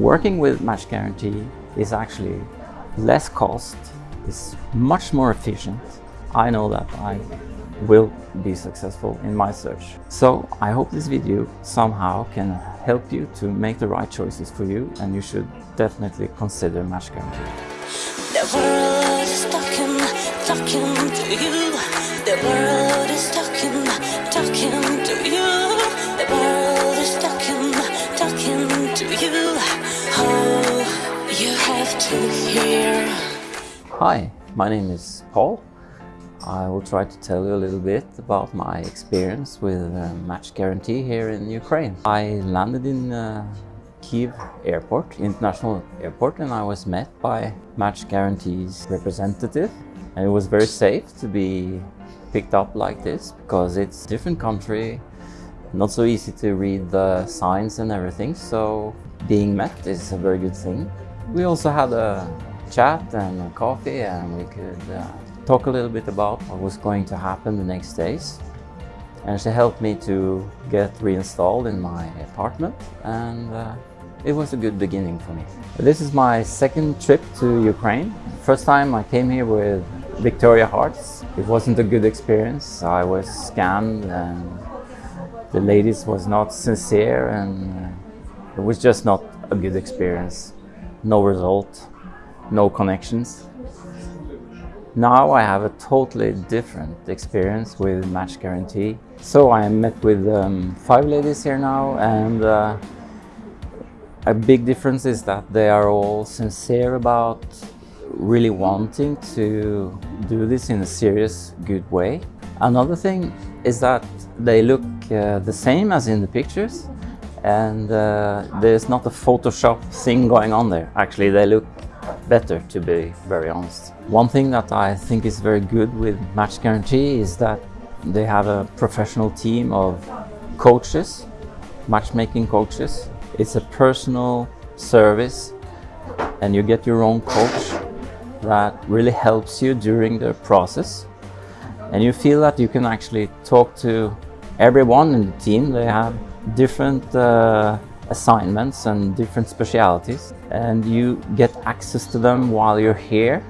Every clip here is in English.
Working with Match Guarantee is actually less cost, it's much more efficient. I know that I will be successful in my search. So I hope this video somehow can help you to make the right choices for you and you should definitely consider Match Guarantee. Hi, my name is Paul. I will try to tell you a little bit about my experience with Match Guarantee here in Ukraine. I landed in uh, Kiev Airport, International Airport, and I was met by Match Guarantee's representative. And it was very safe to be picked up like this because it's a different country, not so easy to read the signs and everything. So being met is a very good thing. We also had a chat and coffee and we could uh, talk a little bit about what was going to happen the next days. And she helped me to get reinstalled in my apartment and uh, it was a good beginning for me. This is my second trip to Ukraine. First time I came here with Victoria Hearts. It wasn't a good experience. I was scammed and the ladies was not sincere and uh, it was just not a good experience. No result, no connections. Now I have a totally different experience with Match Guarantee. So I met with um, five ladies here now and uh, a big difference is that they are all sincere about really wanting to do this in a serious, good way. Another thing is that they look uh, the same as in the pictures and uh, there's not a Photoshop thing going on there. Actually, they look better to be very honest. One thing that I think is very good with Match Guarantee is that they have a professional team of coaches, matchmaking coaches. It's a personal service and you get your own coach that really helps you during the process. And you feel that you can actually talk to everyone in the team. They have different uh, assignments and different specialities and you get access to them while you're here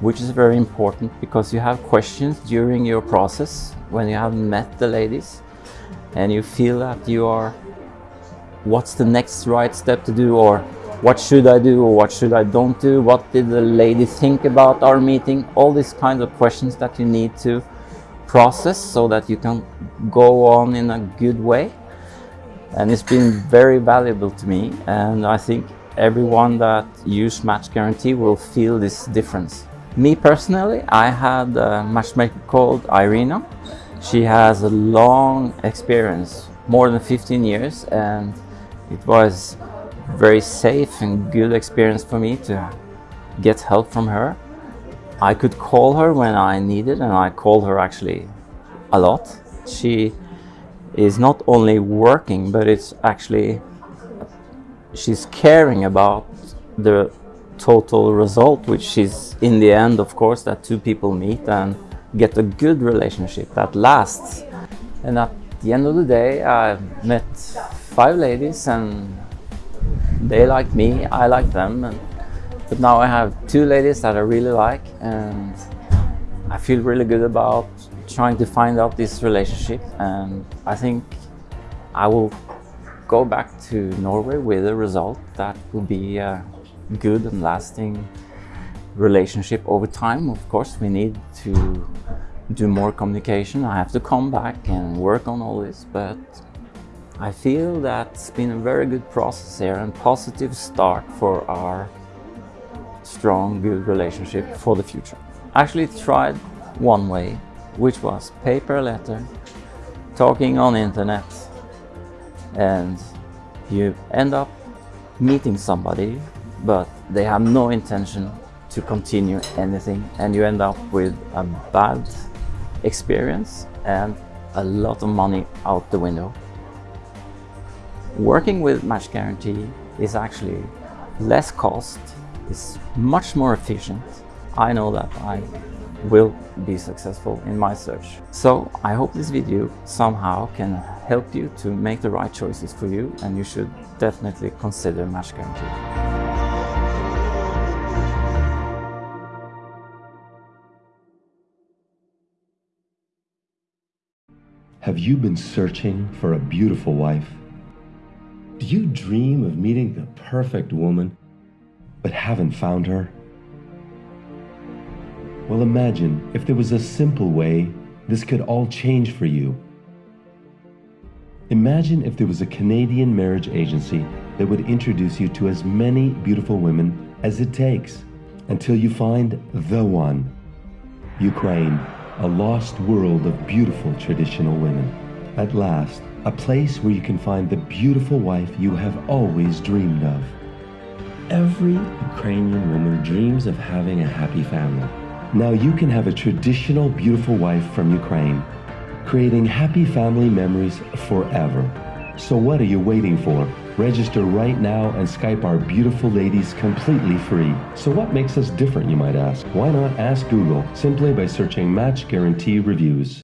which is very important because you have questions during your process when you have met the ladies and you feel that you are what's the next right step to do or what should I do or what should I don't do what did the lady think about our meeting all these kinds of questions that you need to process so that you can go on in a good way and it's been very valuable to me and I think everyone that use Match Guarantee will feel this difference. Me personally, I had a matchmaker called Irina. She has a long experience, more than 15 years and it was very safe and good experience for me to get help from her. I could call her when I needed and I called her actually a lot. She is not only working, but it's actually, she's caring about the total result, which is in the end, of course, that two people meet and get a good relationship that lasts. And at the end of the day, I met five ladies and they like me, I like them. And, but now I have two ladies that I really like and I feel really good about trying to find out this relationship and I think I will go back to Norway with a result that will be a good and lasting relationship over time. Of course, we need to do more communication. I have to come back and work on all this, but I feel that it's been a very good process here and positive start for our strong, good relationship for the future. Actually tried one way which was paper letter, talking on internet, and you end up meeting somebody, but they have no intention to continue anything, and you end up with a bad experience and a lot of money out the window. Working with Match Guarantee is actually less cost, it's much more efficient. I know that I will be successful in my search. So I hope this video somehow can help you to make the right choices for you and you should definitely consider Match Guarantee. Have you been searching for a beautiful wife? Do you dream of meeting the perfect woman, but haven't found her? Well, imagine if there was a simple way this could all change for you. Imagine if there was a Canadian marriage agency that would introduce you to as many beautiful women as it takes until you find the one. Ukraine a lost world of beautiful traditional women. At last, a place where you can find the beautiful wife you have always dreamed of. Every Ukrainian woman dreams of having a happy family. Now you can have a traditional beautiful wife from Ukraine, creating happy family memories forever. So what are you waiting for? Register right now and Skype our beautiful ladies completely free. So what makes us different, you might ask? Why not ask Google simply by searching Match Guarantee Reviews?